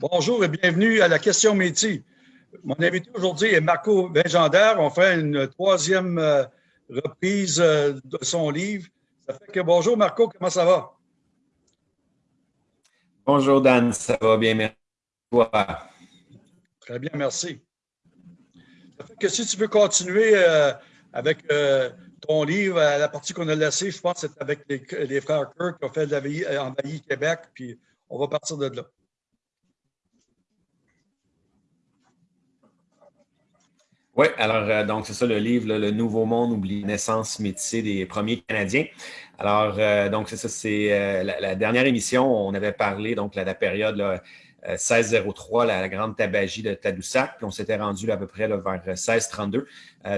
Bonjour et bienvenue à la question métier. Mon invité aujourd'hui est Marco Benjander. On fait une troisième euh, reprise euh, de son livre. Ça fait que bonjour Marco, comment ça va? Bonjour Dan, ça va bien, merci. Très bien, merci. Ça fait que si tu veux continuer euh, avec ton livre, la partie qu'on a laissée, je pense que c'est avec les, frères Kirk qui ont fait envahir Québec, puis on va partir de là. Oui, alors euh, donc c'est ça le livre, Le Nouveau Monde, oublie naissance métissée des premiers Canadiens. Alors, euh, donc c'est ça, c'est euh, la, dernière émission, on avait parlé donc de la période là, 1603, la, grande tabagie de Tadoussac, puis on s'était rendu à peu près vers 1632.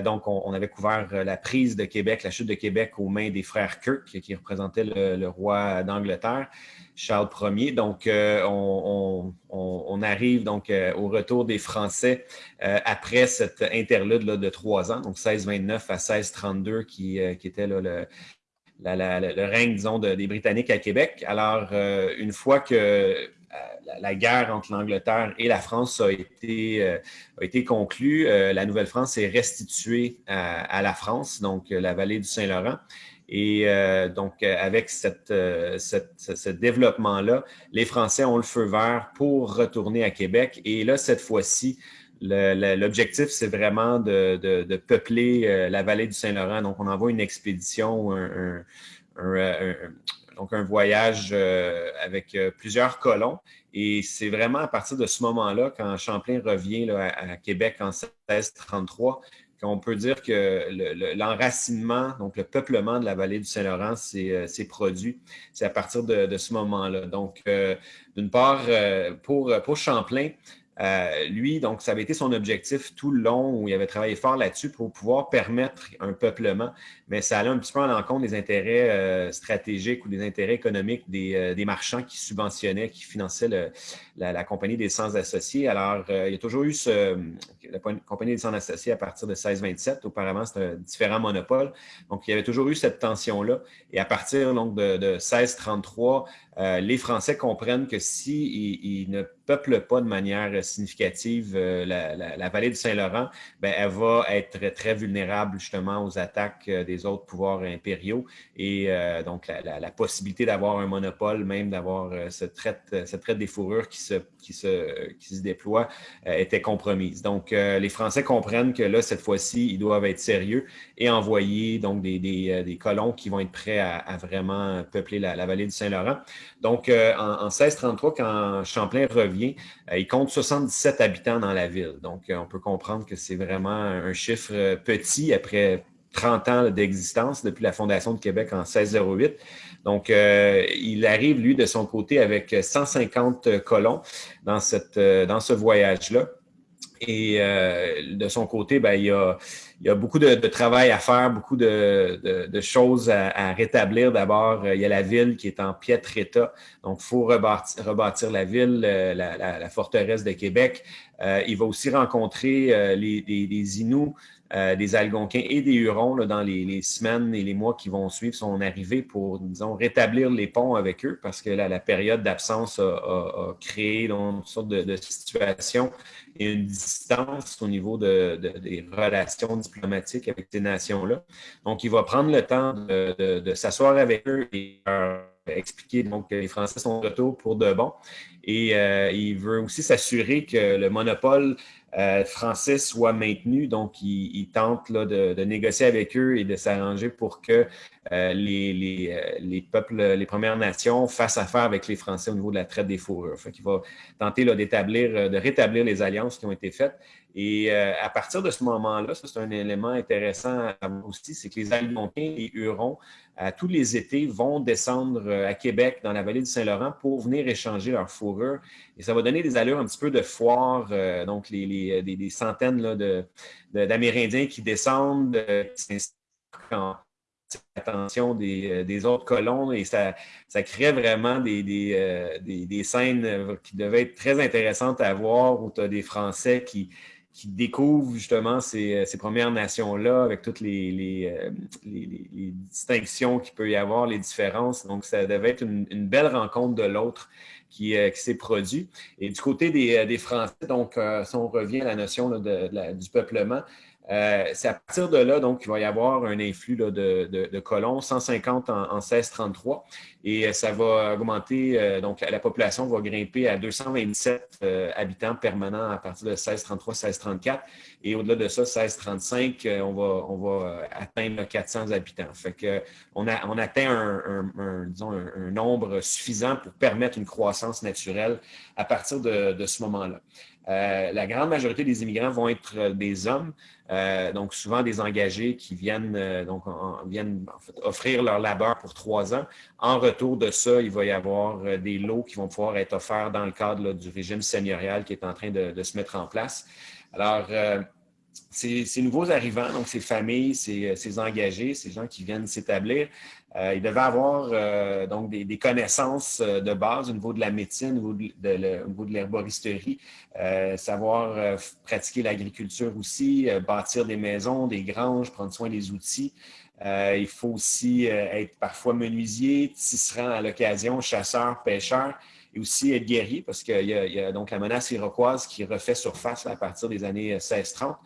donc, on, avait couvert la prise de Québec, la chute de Québec aux mains des frères Kirk, qui, représentaient le roi d'Angleterre. Charles Ier. Donc, euh, on, arrive donc euh, au retour des Français euh, après cette interlude là, de trois ans, donc 1629 à 1632, qui, était le, règne, disons, des Britanniques à Québec. Alors, une fois que la, guerre entre l'Angleterre et la France a été, a été conclue, la Nouvelle-France est restituée à, la France, donc la vallée du Saint-Laurent. Et euh, donc, euh, avec euh, ce développement-là, les Français ont le feu vert pour retourner à Québec. Et là, cette fois-ci, l'objectif, c'est vraiment de, peupler la vallée du Saint-Laurent. Donc, on envoie une expédition, un, donc un voyage avec plusieurs colons. Et c'est vraiment à partir de ce moment-là, quand Champlain revient à, à, Québec en 1633, on peut dire que l'enracinement, donc le peuplement de la vallée du Saint-Laurent s'est euh, produit. C'est à partir de, ce moment-là. Donc, euh, d'une part, euh, pour Champlain, lui, donc, ça avait été son objectif tout le long où il avait travaillé fort là-dessus pour pouvoir permettre un peuplement, mais ça allait un petit peu en l'encontre des intérêts stratégiques ou des intérêts économiques des, des, marchands qui subventionnaient, qui finançaient la, Compagnie des Sens Associés. Alors, euh, il y a toujours eu ce, la Compagnie des Sens Associés à partir de 1627. Auparavant, c'était un différent monopole. Donc, il y avait toujours eu cette tension-là. Et à partir donc, de, de 1633, euh, les Français comprennent que s'ils si ne peuplent pas de manière significative euh, la, vallée du Saint-Laurent, ben, elle va être très vulnérable justement aux attaques des autres pouvoirs impériaux. Et donc, la, possibilité d'avoir un monopole, même d'avoir cette traite, cette traite des fourrures qui qui se, qui se déploie euh, était compromise. Donc, euh, les Français comprennent que là, cette fois-ci, ils doivent être sérieux et envoyer donc des, des, euh, colons qui vont être prêts à, vraiment peupler la, vallée du Saint-Laurent. Donc, en, 1633, quand Champlain revient, il compte 77 habitants dans la ville. Donc, on peut comprendre que c'est vraiment un chiffre petit après 30 ans d'existence depuis la fondation de Québec en 1608. Donc, euh, il arrive, lui, de son côté, avec 150 colons dans, euh, ce voyage-là. Et euh, de son côté, ben, il, y a, il y a beaucoup de, travail à faire, beaucoup de, de, choses à, rétablir. D'abord, il y a la ville qui est en piètre état. Donc, il faut rebâtir, rebâtir, la ville, la, la, forteresse de Québec. il va aussi rencontrer les, les, les Inuits euh, des Algonquins et des Hurons dans les, semaines et les mois qui vont suivre son arrivée pour, disons, rétablir les ponts avec eux parce que la période d'absence a, créé une sorte de, situation une distance au niveau des relations diplomatiques avec ces nations-là. Donc, il va prendre le temps de, s'asseoir avec eux et leur expliquer donc, que les Français sont de retour pour de bon. Et euh, il veut aussi s'assurer que le monopole euh, français soit maintenu. Donc, il, tente de, négocier avec eux et de s'arranger pour que euh, les, euh, les, peuples, les Premières Nations fassent affaire avec les Français au niveau de la traite des fourrures. Fait il va tenter d'établir, de rétablir les alliances qui ont été faites. Et à partir de ce moment-là, ça c'est un élément intéressant à aussi, c'est que les Algonquins et Hurons, à tous les étés, vont descendre à Québec, dans la vallée du Saint-Laurent, pour venir échanger leurs fourrures. Et ça va donner des allures un petit peu de foire, donc les euh, des, centaines d'Amérindiens qui descendent, euh, qui en attention euh, des, autres colons et ça, ça crée vraiment des, des, scènes qui devaient être très intéressantes à voir où tu as des Français qui, qui découvrent justement ces, Premières Nations-là avec toutes les, les, distinctions qu'il peut y avoir, les différences. Donc, ça devait être une, belle rencontre de l'autre qui, s'est produit. Et du côté des, Français, donc, si on revient à la notion du peuplement, euh, c'est à partir de là donc qu'il va y avoir un influx de, colons, 150 en, 1633, et euh, ça va augmenter, euh, donc la population va grimper à 227 habitants permanents à partir de 1633-1634, et au-delà de ça, 1635, on va, on va atteindre 400 habitants. Fait que on, a, on atteint un, disons, un, nombre suffisant pour permettre une croissance naturelle à partir de, ce moment-là. La grande majorité des immigrants vont être des hommes, euh, donc, souvent des engagés qui viennent, euh, donc, offrir leur labeur pour trois ans. En retour de ça, il va y avoir euh, des lots qui vont pouvoir être offerts dans le cadre du régime seigneurial qui est en train de, se mettre en place. Alors, ces, nouveaux arrivants, donc ces familles, ces engagés, ces gens qui viennent s'établir, euh, il devait avoir euh, donc des, connaissances euh, de base au niveau de la médecine, au niveau de, l'herboristerie, savoir pratiquer l'agriculture aussi, bâtir des maisons, des granges, prendre soin des outils. Il faut aussi être parfois menuisier, tisserand à l'occasion, chasseur, pêcheur et aussi être guerrier parce qu'il y, a donc la menace iroquoise qui refait surface à partir des années 1630.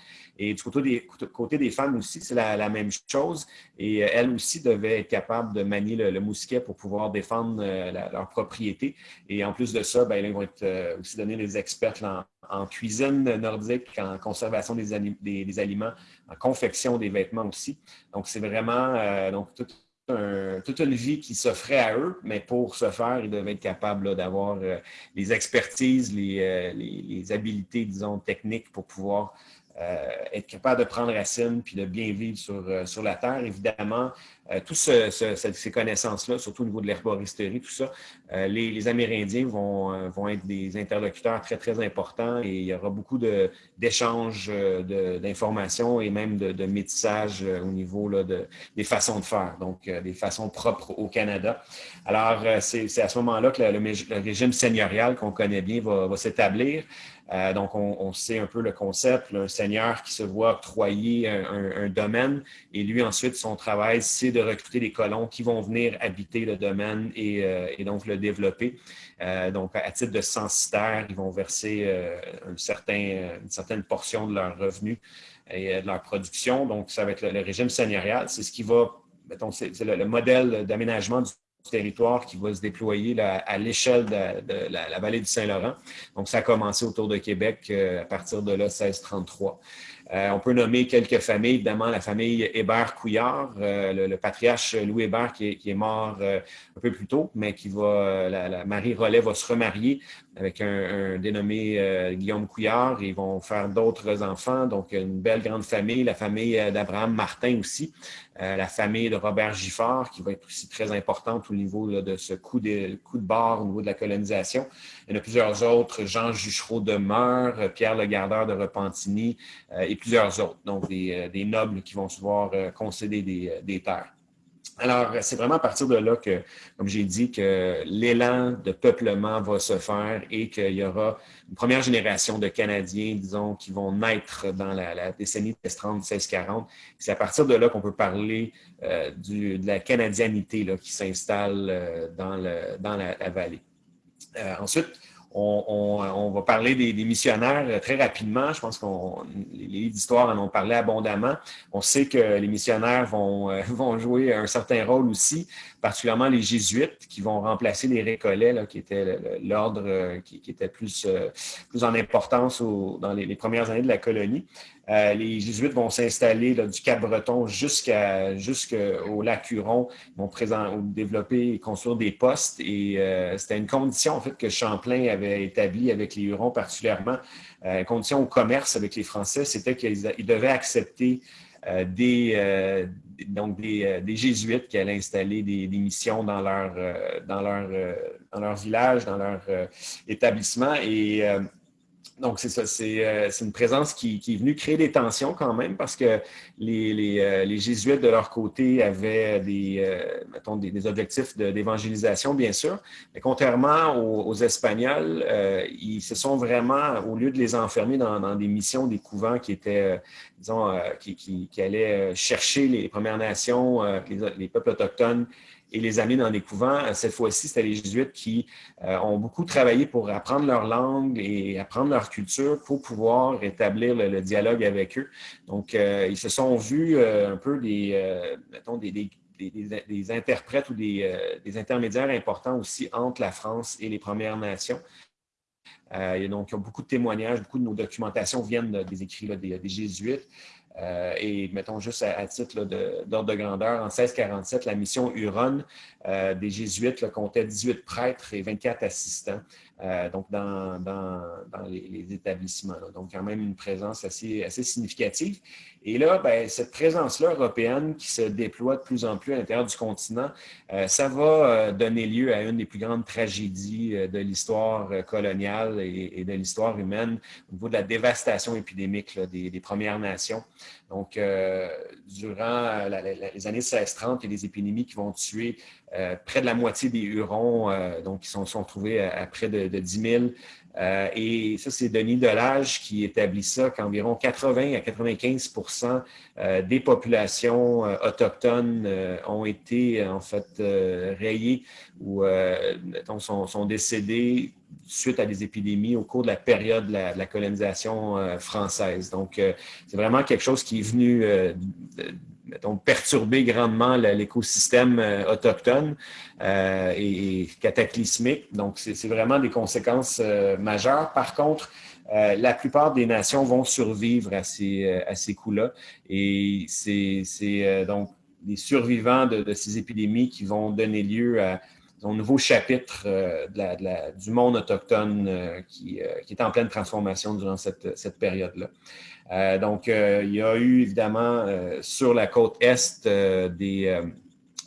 Et du côté des, femmes aussi, c'est la, même chose. Et euh, elles aussi devaient être capables de manier le, mousquet pour pouvoir défendre euh, leur propriété. Et en plus de ça, ben, ils vont être euh, aussi donnés des experts en, cuisine nordique, en conservation des, aliments, en confection des vêtements aussi. Donc, c'est vraiment donc, toute une vie qui s'offrait à eux, mais pour ce faire, ils devaient être capables d'avoir les expertises, les, les, les, habiletés, disons, techniques pour pouvoir euh, être capable de prendre racine puis de bien vivre sur, euh, sur la terre. Évidemment, euh, toutes ces connaissances-là, surtout au niveau de l'herboristerie, tout ça, les, Amérindiens vont, vont être des interlocuteurs très, très importants et il y aura beaucoup d'échanges d'informations et même de, métissage au niveau là, de, des façons de faire, donc des façons propres au Canada. Alors, c'est à ce moment-là que le, régime seigneurial qu'on connaît bien va s'établir. Euh, donc, on, sait un peu le concept, un seigneur qui se voit octroyer un, domaine et lui, ensuite, son travail, c'est de recruter des colons qui vont venir habiter le domaine et, euh, donc le développer. Euh, donc, à titre de censitaire, ils vont verser une certaine portion de leurs revenus et de leur production. Donc, ça va être le, régime seigneurial. C'est ce qui va, mettons, c'est le modèle d'aménagement du territoire qui va se déployer à l'échelle de, la, vallée du Saint-Laurent. Donc, ça a commencé autour de Québec euh, à partir de là, 1633. Euh, on peut nommer quelques familles, évidemment la famille Hébert-Couillard, euh, le, patriarche Louis Hébert qui est, mort un peu plus tôt, mais qui va, la, Marie Rollet va se remarier avec un, dénommé Guillaume Couillard. Ils vont faire d'autres enfants, donc une belle grande famille, la famille d'Abraham Martin aussi. Euh, la famille de Robert Giffard, qui va être aussi très importante au niveau de ce coup de, coup de barre au niveau de la colonisation. Il y en a plusieurs autres, Jean Juchereau de Meur, Pierre le Gardeur de Repentigny euh, et plusieurs autres, donc des, euh, nobles qui vont se voir concéder des terres. Alors, c'est vraiment à partir de là que, comme j'ai dit, que l'élan de peuplement va se faire et qu'il y aura une première génération de Canadiens, disons, qui vont naître dans la, décennie 1630-1640. C'est à partir de là qu'on peut parler euh, de la canadianité là, qui s'installe euh, dans, le, dans la, vallée. Euh, ensuite, on, va parler des, missionnaires euh, très rapidement. Je pense que les livres d'histoire en ont parlé abondamment. On sait que les missionnaires vont, euh, vont jouer un certain rôle aussi, particulièrement les jésuites qui vont remplacer les récollets, qui était l'ordre euh, qui, était plus, plus en importance dans les, premières années de la colonie. Euh, les Jésuites vont s'installer du Cap-Breton jusqu'au lac Huron. Vont développer et construire des postes. Et euh, c'était une condition en fait, que Champlain avait établie avec les Hurons particulièrement. Euh, une condition au commerce avec les Français, c'était qu'ils devaient accepter des, donc des, jésuites qui allaient installer des, missions dans leur, dans, leur, dans leur village, dans leur établissement. Et donc, c'est ça, c'est une présence qui, est venue créer des tensions quand même parce que les, Jésuites, de leur côté, avaient des, mettons, des, objectifs d'évangélisation, bien sûr. Mais contrairement aux, Espagnols, ils se sont vraiment, au lieu de les enfermer dans, des missions, des couvents qui étaient, disons, qui, allaient chercher les Premières Nations, les peuples autochtones et les amener dans des couvents. Cette fois-ci, c'était les jésuites qui euh, ont beaucoup travaillé pour apprendre leur langue et apprendre leur culture pour pouvoir établir le, dialogue avec eux. Donc, euh, ils se sont vus euh, un peu des, mettons, des, des, des, interprètes ou des, intermédiaires importants aussi entre la France et les Premières Nations. donc, il y a beaucoup de témoignages, beaucoup de nos documentations viennent des écrits des, jésuites. Euh, et mettons juste à, titre d'ordre de, grandeur, en 1647, la mission Huron euh, des Jésuites comptait 18 prêtres et 24 assistants. Euh, donc dans, dans, les, établissements. Donc, quand même une présence assez, assez significative. Et là, ben, cette présence-là européenne qui se déploie de plus en plus à l'intérieur du continent, euh, ça va euh, donner lieu à une des plus grandes tragédies de l'histoire coloniale et, de l'histoire humaine au niveau de la dévastation épidémique des, Premières Nations. Donc, durant les années 1630, il y a des épidémies qui vont tuer près de la moitié des Hurons, donc, qui sont, sont trouvés à, près de, de 10 000. Euh, et ça, c'est Denis Delage qui établit ça, qu'environ 80 à 95% des populations autochtones ont été en fait rayées ou sont, sont, décédées suite à des épidémies au cours de la période de la, colonisation française. Donc, c'est vraiment quelque chose qui est venu mettons, perturber grandement l'écosystème euh, autochtone euh, et, cataclysmique. Donc, c'est vraiment des conséquences euh, majeures. Par contre, la plupart des nations vont survivre à ces, à ces coups-là. Et c'est donc les survivants de, ces épidémies qui vont donner lieu à un nouveau chapitre du monde autochtone qui, qui, est en pleine transformation durant cette, période-là. Euh, donc, euh, il y a eu évidemment euh, sur la côte est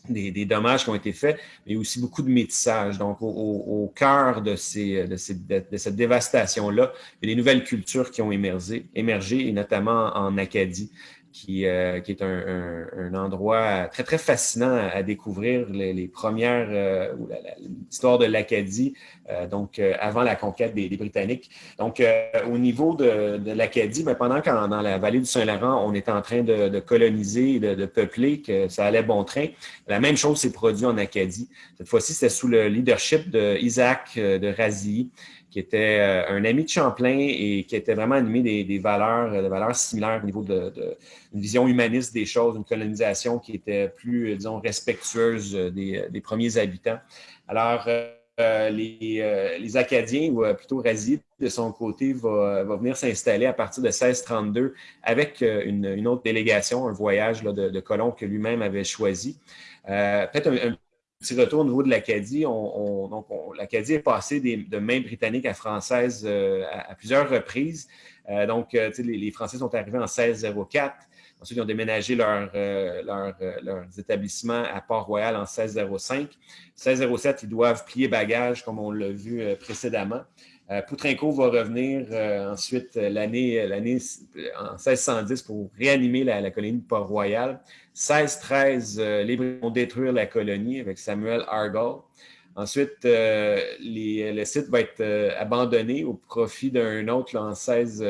des, dommages qui ont été faits, mais aussi beaucoup de métissage. Donc, au, cœur de, cette dévastation-là, il y a des nouvelles cultures qui ont émergé, émergé et notamment en Acadie qui, euh, qui est un, un, endroit très, très fascinant à, découvrir, les, premières, euh, l'histoire de l'Acadie, euh, donc avant la conquête des, Britanniques. Donc, au niveau de, de l'Acadie, ben, pendant qu'en dans la vallée du Saint-Laurent, on était en train de, de coloniser, de, de, peupler, que ça allait bon train, la même chose s'est produite en Acadie. Cette fois-ci, c'était sous le leadership d'Isaac de Razilly, qui était euh, un ami de Champlain et qui était vraiment animé des, valeurs, des valeurs similaires au niveau de, une vision humaniste des choses, une colonisation qui était plus, disons, respectueuse des, premiers habitants. Alors, euh, les, les, Acadiens, ou euh, plutôt Razid, de son côté, va, va venir s'installer à partir de 1632 avec une, autre délégation, un voyage là, de, colons que lui-même avait choisi. Peut-être un, petit retour au niveau de l'Acadie. L'Acadie est passée de main britannique à française euh, à, plusieurs reprises. Euh, donc, euh, les, Français sont arrivés en 1604. Ensuite, ils ont déménagé leur, leurs établissements à Port-Royal en 1605. 1607, ils doivent plier bagages, comme on l'a vu précédemment. Poutrinco va revenir ensuite l'année en 1610 pour réanimer la, colonie de Port-Royal. 16-13, euh, les Britanniques vont détruire la colonie avec Samuel Argall. Ensuite, euh, le site va être euh, abandonné au profit d'un autre en 16,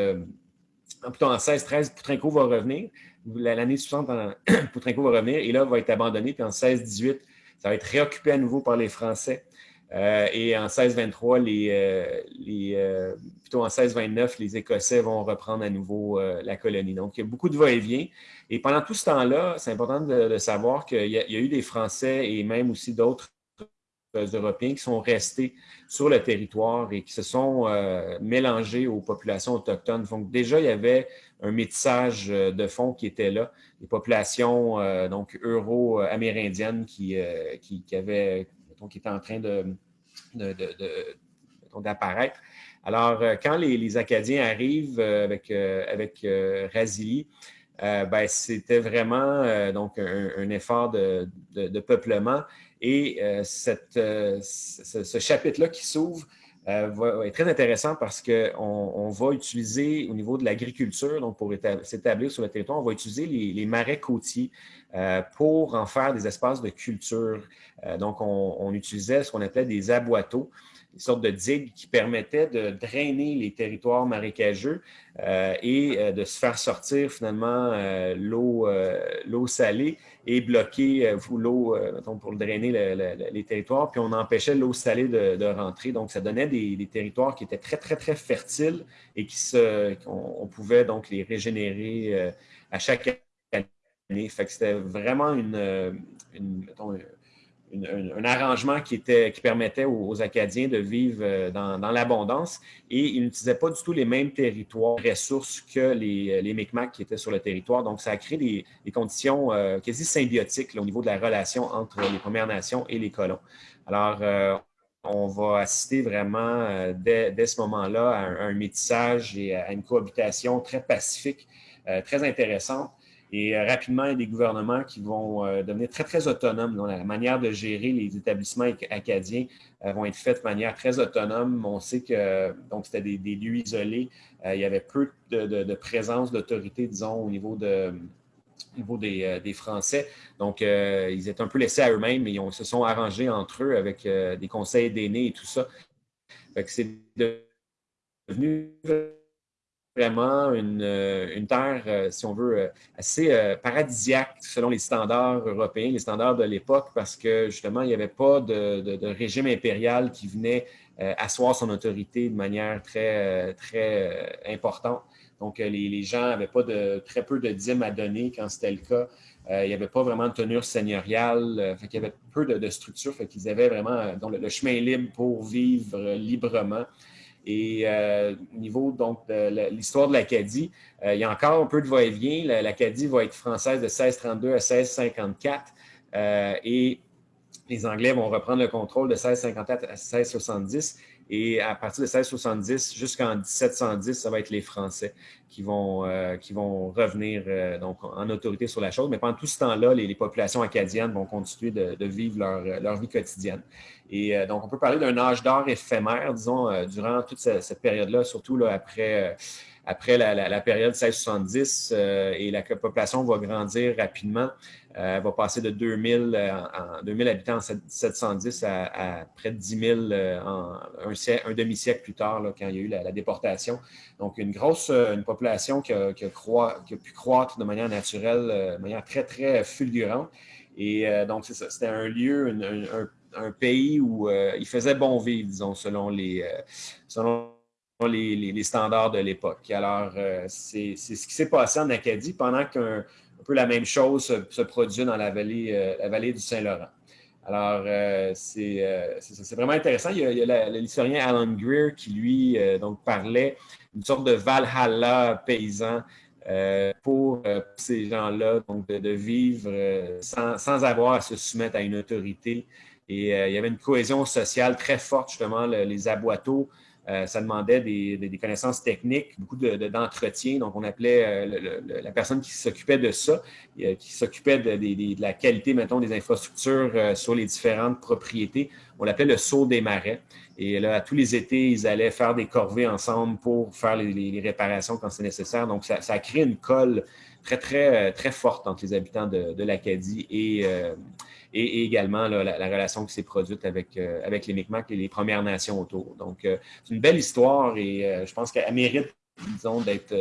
plutôt en 16-13, Poutrinco va revenir. L'année suivante, Poutrinco va revenir et là, va être abandonné. Puis en 16-18, ça va être réoccupé à nouveau par les Français. et en 16-23, les, les plutôt en 16-29, les Écossais vont reprendre à nouveau la colonie. Donc, il y a beaucoup de va-et-vient. Et pendant tout ce temps-là, c'est important de, savoir qu'il y, a eu des Français et même aussi d'autres Européens qui sont restés sur le territoire et qui se sont euh, mélangés aux populations autochtones. Donc déjà, il y avait un métissage euh, de fond qui était là, des populations euh, donc euro-amérindiennes qui, qui, avaient, qui étaient en train de, d'apparaître. Alors, quand les, Acadiens arrivent avec, avec Razilly, euh, ben, c'était vraiment euh, donc un, effort de, peuplement. Et euh, cette, ce, chapitre-là qui s'ouvre va, être très intéressant parce qu'on on va utiliser au niveau de l'agriculture, donc pour s'établir sur le territoire, on va utiliser les, marais côtiers pour en faire des espaces de culture. donc, on, on utilisait ce qu'on appelait des aboiteaux une sorte de digues qui permettait de drainer les territoires marécageux euh, et euh, de se faire sortir finalement euh, l'eau salée et bloquer l'eau pour drainer les territoires. Puis on empêchait l'eau salée de, rentrer. Donc, ça donnait des, territoires qui étaient très, très, très fertiles et qui se, on, pouvait donc les régénérer à chaque année. Fait que c'était vraiment une un arrangement qui, était, qui permettait aux, Acadiens de vivre euh, dans, l'abondance et ils n'utilisaient pas du tout les mêmes territoires, ressources que les, les Micmacs qui étaient sur le territoire. Donc, ça a créé des, conditions euh, quasi symbiotiques au niveau de la relation entre les Premières Nations et les colons. Alors, euh, on va assister vraiment dès, ce moment-là à un, métissage et à une cohabitation très pacifique, très intéressante. Et euh, rapidement, il y a des gouvernements qui vont euh, devenir très, très autonomes. dans la manière de gérer les établissements acadiens euh, vont être faits de manière très autonome. On sait que donc c'était des, lieux isolés. il y avait peu de, présence d'autorité, disons, au niveau de, niveau des, Français. Donc, ils étaient un peu laissés à eux-mêmes, mais ils se sont arrangés entre eux avec des conseils d'aînés et tout ça. c'est devenu vraiment une, euh, une terre, euh, si on veut, euh, assez paradisiaque selon les standards européens, les standards de l'époque, parce que justement, il n'y avait pas de, régime impérial qui venait asseoir son autorité de manière très, très importante. Donc, les, gens n'avaient pas de très peu de dîmes à donner quand c'était le cas. il n'y avait pas vraiment de tenure seigneuriale. il y avait peu de, structure. Fait qu'ils avaient vraiment le, chemin libre pour vivre librement. Et euh, au niveau donc, de l'histoire de l'Acadie, euh, il y a encore un peu de va-et-vient. L'Acadie va être française de 1632 à 1654 euh, et les Anglais vont reprendre le contrôle de 1654 à 1670. Et à partir de 1670 jusqu'en 1710, ça va être les Français qui vont, qui vont revenir donc, en autorité sur la chose. Mais pendant tout ce temps-là, les, populations acadiennes vont continuer de, vivre leur, leur, vie quotidienne. Et euh, donc, on peut parler d'un âge d'or éphémère, disons, euh, durant toute cette, période-là, surtout là, après, euh, après la, période 1670, et la population va grandir rapidement. elle va passer de 2000, en, 2000 habitants en 1710 à, près de 10 000 en un, demi-siècle plus tard, quand il y a eu la, déportation. Donc, une grosse une population qui a, qui, a pu croître de manière naturelle, de manière très, très fulgurante. Et donc, c'est ça, c'était un lieu, un un pays où euh, il faisait bon vivre, disons, selon les, euh, selon les, standards de l'époque. Alors, euh, c'est ce qui s'est passé en Acadie pendant qu'un peu la même chose se, produit dans la vallée, vallée du Saint-Laurent. Alors, c'est vraiment intéressant. Il y a, l'historien Alan Greer qui, lui, donc, parlait d'une sorte de Valhalla paysan pour ces gens-là, donc de, vivre sans, avoir à se soumettre à une autorité et euh, il y avait une cohésion sociale très forte, justement, les aboiteaux. Euh, ça demandait des, connaissances techniques, beaucoup d'entretien. Donc, on appelait euh, la personne qui s'occupait de ça, qui s'occupait de, la qualité, mettons, des infrastructures sur les différentes propriétés. On l'appelait le saut des marais. Et là, tous les étés, ils allaient faire des corvées ensemble pour faire les, réparations quand c'est nécessaire. Donc, ça, a créé une colle très, très, très forte entre les habitants de, l'Acadie et, et, également la, relation qui s'est produite avec, euh, avec les Micmacs et les Premières Nations autour. Donc, euh, c'est une belle histoire et euh, je pense qu'elle mérite, disons, d'être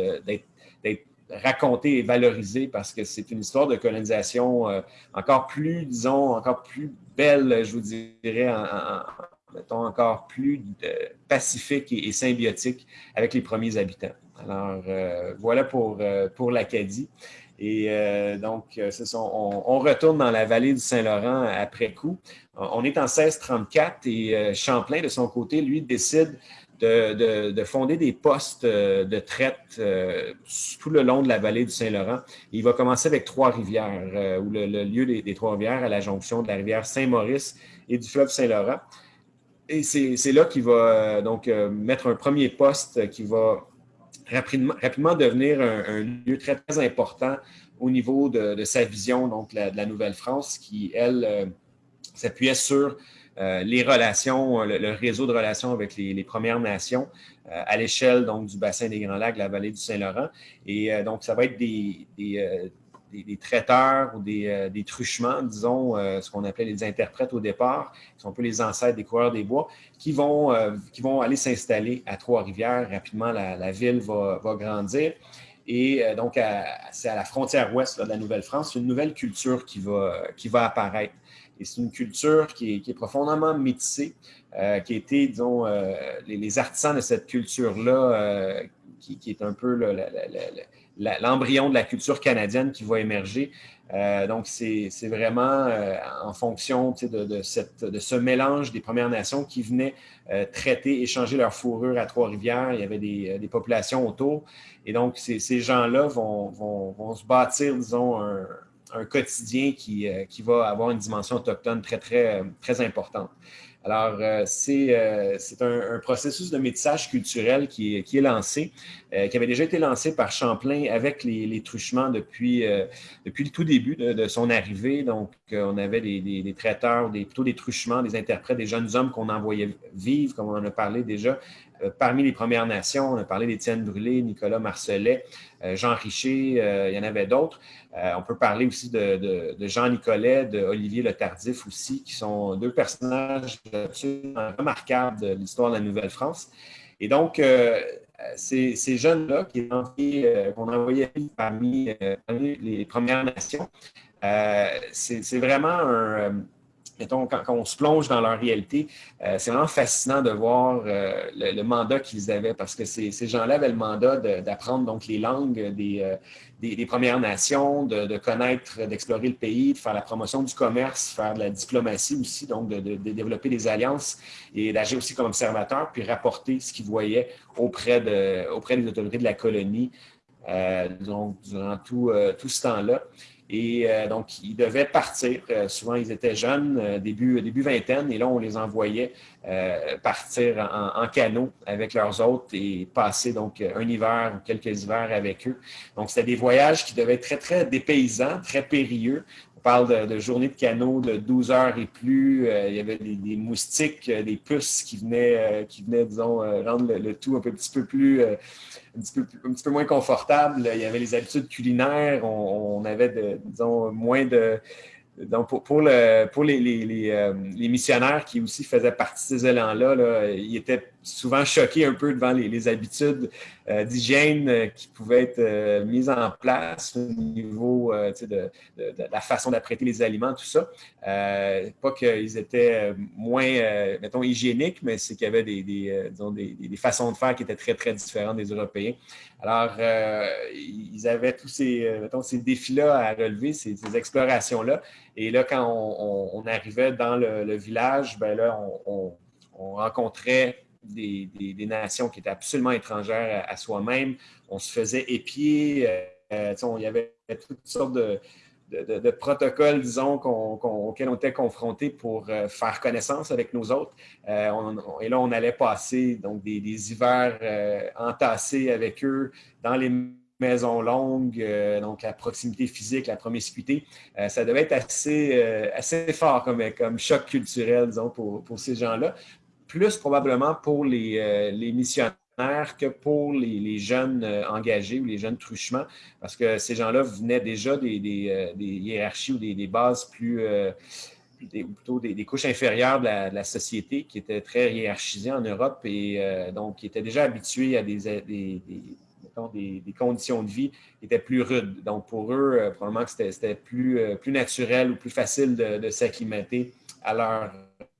racontée et valorisée parce que c'est une histoire de colonisation encore plus, disons, encore plus belle, je vous dirais, en, mettons, encore plus pacifique et, symbiotique avec les premiers habitants. Alors, voilà pour, pour l'Acadie. Et euh, donc, euh, on, retourne dans la vallée du Saint-Laurent après coup. On est en 1634 et euh, Champlain, de son côté, lui, décide de, fonder des postes de traite tout le long de la vallée du Saint-Laurent. Il va commencer avec Trois-Rivières, où le, lieu des, Trois-Rivières, à la jonction de la rivière Saint-Maurice et du fleuve Saint-Laurent. Et c'est là qu'il va donc mettre un premier poste qui va rapidement, devenir un, lieu très, très important au niveau de, sa vision donc, de la Nouvelle-France, qui, elle, euh, s'appuyait sur les relations, le, réseau de relations avec les, Premières Nations à l'échelle donc du bassin des Grands Lacs, la vallée du Saint-Laurent. Et donc, ça va être des, traiteurs ou des, des truchements, disons, ce qu'on appelait les interprètes au départ, qui sont un peu les ancêtres des coureurs des bois, qui vont, qui vont aller s'installer à Trois-Rivières. Rapidement, la, ville va, va grandir. Et euh, donc, c'est à la frontière ouest de la Nouvelle-France, une nouvelle culture qui va, qui va apparaître. Et c'est une culture qui est, profondément métissée, euh, qui été, disons, euh, les, artisans de cette culture-là, qui, est un peu l'embryon de la culture canadienne qui va émerger, euh, donc, c'est vraiment euh, en fonction de, cette, de, ce mélange des Premières Nations qui venaient euh, traiter, échanger leur fourrure à Trois-Rivières. Il y avait des, populations autour. Et donc, ces, gens-là vont, vont, se bâtir, disons, un, un quotidien qui, qui, va avoir une dimension autochtone très, très, très importante. Alors, euh, c'est euh, un, processus de métissage culturel qui est, lancé, euh, qui avait déjà été lancé par Champlain avec les, truchements depuis, le tout début de, son arrivée. Donc, on avait des, traiteurs, des, plutôt des truchements, des interprètes, des jeunes hommes qu'on envoyait vivre, comme on en a parlé déjà, parmi les Premières Nations, on a parlé d'Étienne Brûlé, Nicolas Marcelet, euh, Jean Richer, euh, il y en avait d'autres. on peut parler aussi de, Jean Nicolet, de Olivier Le Tardif aussi, qui sont deux personnages remarquables de l'histoire de la Nouvelle-France. Et donc, ces, jeunes-là qu'on envoyait parmi, parmi, les Premières Nations, c'est vraiment un quand, on se plonge dans leur réalité, euh, c'est vraiment fascinant de voir euh, le, mandat qu'ils avaient parce que ces, gens-là avaient le mandat d'apprendre donc les langues des, euh, des, Premières Nations, de, connaître, d'explorer le pays, de faire la promotion du commerce, faire de la diplomatie aussi, donc de, développer des alliances et d'agir aussi comme observateur, puis rapporter ce qu'ils voyaient auprès, auprès des autorités de la colonie donc, durant tout, tout ce temps-là. Et euh, donc, ils devaient partir. Euh, souvent, ils étaient jeunes, euh, début, début vingtaine, et là, on les envoyait partir en, canot avec leurs hôtes et passer donc un hiver ou quelques hivers avec eux. Donc, c'était des voyages qui devaient être très, très dépaysants, très périlleux. Parle de, journées de canot de 12 heures et plus. il y avait des, moustiques, des puces qui venaient, qui venaient disons, rendre le, tout un petit peu plus un petit, peu, moins confortable. Il y avait les habitudes culinaires. On, avait, disons, moins de. Donc, pour, pour, le, pour les, les, euh, les, missionnaires qui aussi faisaient partie de ces élans-là, là, ils étaient souvent choqués un peu devant les, habitudes euh, d'hygiène euh, qui pouvaient être euh, mises en place au niveau de, la façon d'apprêter les aliments, tout ça. pas qu'ils étaient moins, mettons, hygiéniques, mais c'est qu'il y avait des, des, façons de faire qui étaient très, très différentes des Européens. Alors, ils avaient tous ces, mettons, ces défis-là à relever, ces, explorations-là. Et là, quand on, arrivait dans le, village, ben là, on rencontrait des, nations qui étaient absolument étrangères à, soi-même. On se faisait épier. Euh, il y avait toutes sortes de, protocoles, disons, auxquels on était confrontés pour euh, faire connaissance avec nos autres. Euh, et là, on allait passer donc, des, hivers entassés avec eux dans les maisons longues, donc la proximité physique, la promiscuité. ça devait être assez, fort comme, choc culturel, disons, pour ces gens-là plus probablement pour les, euh, missionnaires que pour les, jeunes euh, engagés ou les jeunes truchements, parce que ces gens-là venaient déjà des, euh, hiérarchies ou des, bases plus, plutôt des, couches inférieures de la, société qui étaient très hiérarchisées en Europe et donc qui étaient déjà habitués à des, des, conditions de vie qui étaient plus rudes. Donc, pour eux, probablement que c'était plus, plus naturel ou plus facile de, s'acclimater à, leur,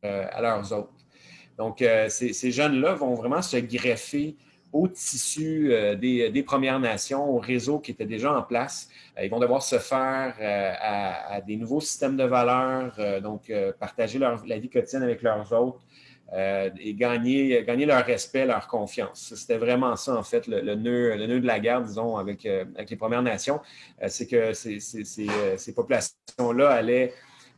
à leurs autres. Donc, euh, ces, jeunes-là vont vraiment se greffer au tissu euh, des, Premières Nations, au réseau qui était déjà en place. Euh, ils vont devoir se faire à, des nouveaux systèmes de valeurs, donc partager leur, la vie quotidienne avec leurs autres et gagner, gagner leur respect, leur confiance. C'était vraiment ça, en fait, le, nœud, le nœud de la guerre, disons, avec, avec les Premières Nations. C'est que ces, ces populations-là allaient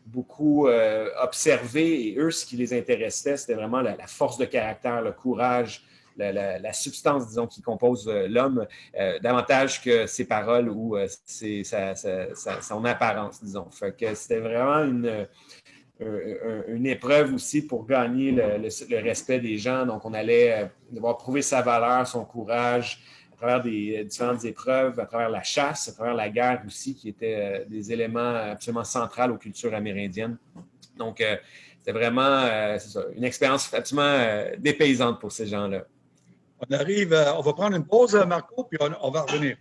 beaucoup euh, observé et eux, ce qui les intéressait, c'était vraiment la, force de caractère, le courage, la, substance, disons, qui compose euh, l'homme, euh, davantage que ses paroles ou son apparence, disons. Fait que c'était vraiment une, une épreuve aussi pour gagner le, respect des gens. Donc, on allait devoir prouver sa valeur, son courage à travers des différentes épreuves, à travers la chasse, à travers la guerre aussi, qui étaient des éléments absolument centraux aux cultures amérindiennes. Donc, c'était vraiment une expérience absolument dépaysante pour ces gens-là. On arrive, on va prendre une pause, Marco, puis on va revenir.